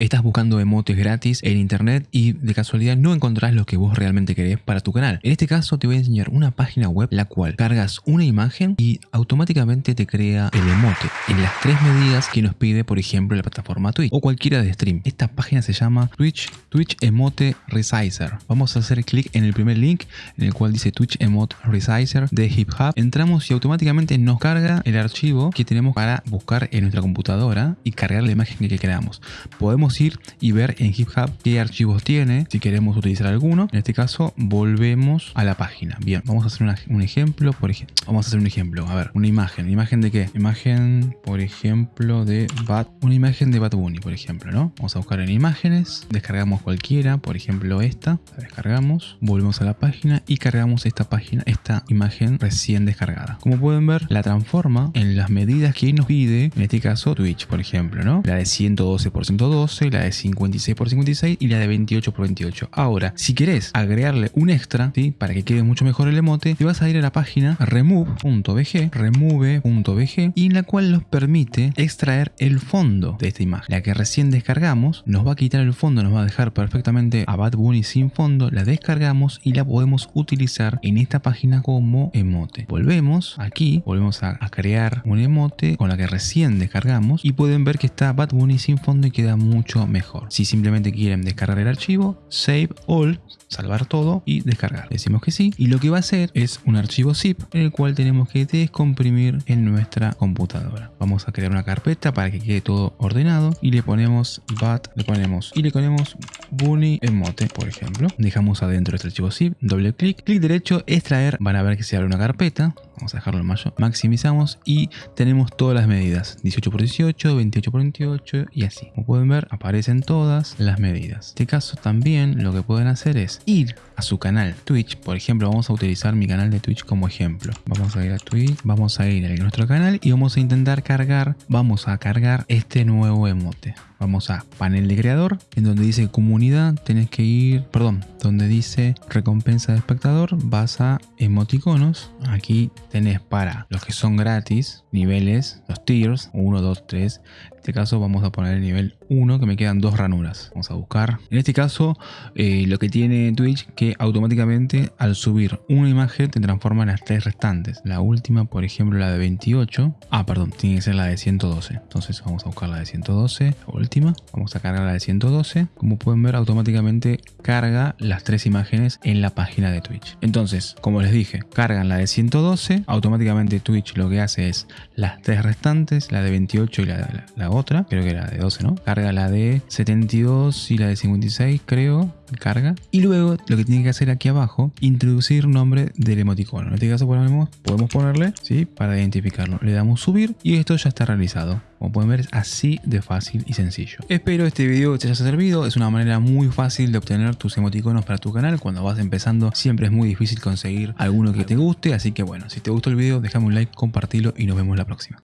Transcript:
Estás buscando emotes gratis en internet y de casualidad no encontrás lo que vos realmente querés para tu canal. En este caso te voy a enseñar una página web la cual cargas una imagen y automáticamente te crea el emote en las tres medidas que nos pide por ejemplo la plataforma Twitch o cualquiera de stream. Esta página se llama Twitch, Twitch Emote Resizer. Vamos a hacer clic en el primer link en el cual dice Twitch Emote Resizer de Hip Hop. Entramos y automáticamente nos carga el archivo que tenemos para buscar en nuestra computadora y cargar la imagen que queramos. Podemos ir y ver en GitHub qué archivos tiene, si queremos utilizar alguno. En este caso, volvemos a la página. Bien, vamos a hacer un ejemplo, por ejemplo. Vamos a hacer un ejemplo. A ver, una imagen. ¿Imagen de qué? Imagen, por ejemplo, de Bat. Una imagen de Bat Bunny, por ejemplo, ¿no? Vamos a buscar en imágenes. Descargamos cualquiera, por ejemplo, esta. La descargamos. Volvemos a la página y cargamos esta página, esta imagen recién descargada. Como pueden ver, la transforma en las medidas que nos pide, en este caso Twitch, por ejemplo, ¿no? La de 112 por 112 la de 56 x 56 y la de 28 x 28. Ahora, si querés agregarle un extra, ¿sí? para que quede mucho mejor el emote, te vas a ir a la página remove.bg, remove.bg y en la cual nos permite extraer el fondo de esta imagen. La que recién descargamos nos va a quitar el fondo, nos va a dejar perfectamente a Bad Bunny sin fondo, la descargamos y la podemos utilizar en esta página como emote. Volvemos aquí, volvemos a, a crear un emote con la que recién descargamos y pueden ver que está Bad Bunny sin fondo y queda mucho mejor. Si simplemente quieren descargar el archivo, save all, salvar todo y descargar. Decimos que sí y lo que va a hacer es un archivo zip en el cual tenemos que descomprimir en nuestra computadora. Vamos a crear una carpeta para que quede todo ordenado y le ponemos bat, le ponemos y le ponemos bunny emote, por ejemplo. Dejamos adentro este archivo zip, doble clic, clic derecho, extraer, van a ver que se abre una carpeta. Vamos a dejarlo en mayo, maximizamos y tenemos todas las medidas, 18 x 18, 28 x 28 y así. Como pueden ver, aparecen todas las medidas. En este caso también lo que pueden hacer es ir a su canal Twitch. Por ejemplo, vamos a utilizar mi canal de Twitch como ejemplo. Vamos a ir a Twitch, vamos a ir a nuestro canal y vamos a intentar cargar, vamos a cargar este nuevo emote. Vamos a panel de creador, en donde dice comunidad, tenés que ir, perdón, donde dice recompensa de espectador, vas a emoticonos. Aquí tenés para los que son gratis, niveles, los tiers, 1, 2, 3. En este caso vamos a poner el nivel 1 que me quedan dos ranuras. Vamos a buscar. En este caso eh, lo que tiene Twitch que automáticamente al subir una imagen te transforma en las tres restantes. La última por ejemplo la de 28. Ah perdón, tiene que ser la de 112. Entonces vamos a buscar la de 112. La. Vamos a cargar la de 112. Como pueden ver automáticamente carga las tres imágenes en la página de Twitch. Entonces como les dije cargan la de 112. Automáticamente Twitch lo que hace es las tres restantes. La de 28 y la, la otra. Creo que era de 12 ¿no? carga la de 72 y la de 56 creo, carga. Y luego lo que tiene que hacer aquí abajo, introducir nombre del emoticono. En este caso podemos, podemos ponerle, ¿sí? Para identificarlo. Le damos subir y esto ya está realizado. Como pueden ver es así de fácil y sencillo. Espero este video te haya servido, es una manera muy fácil de obtener tus emoticonos para tu canal. Cuando vas empezando siempre es muy difícil conseguir alguno que te guste, así que bueno, si te gustó el video déjame un like, compartilo y nos vemos la próxima.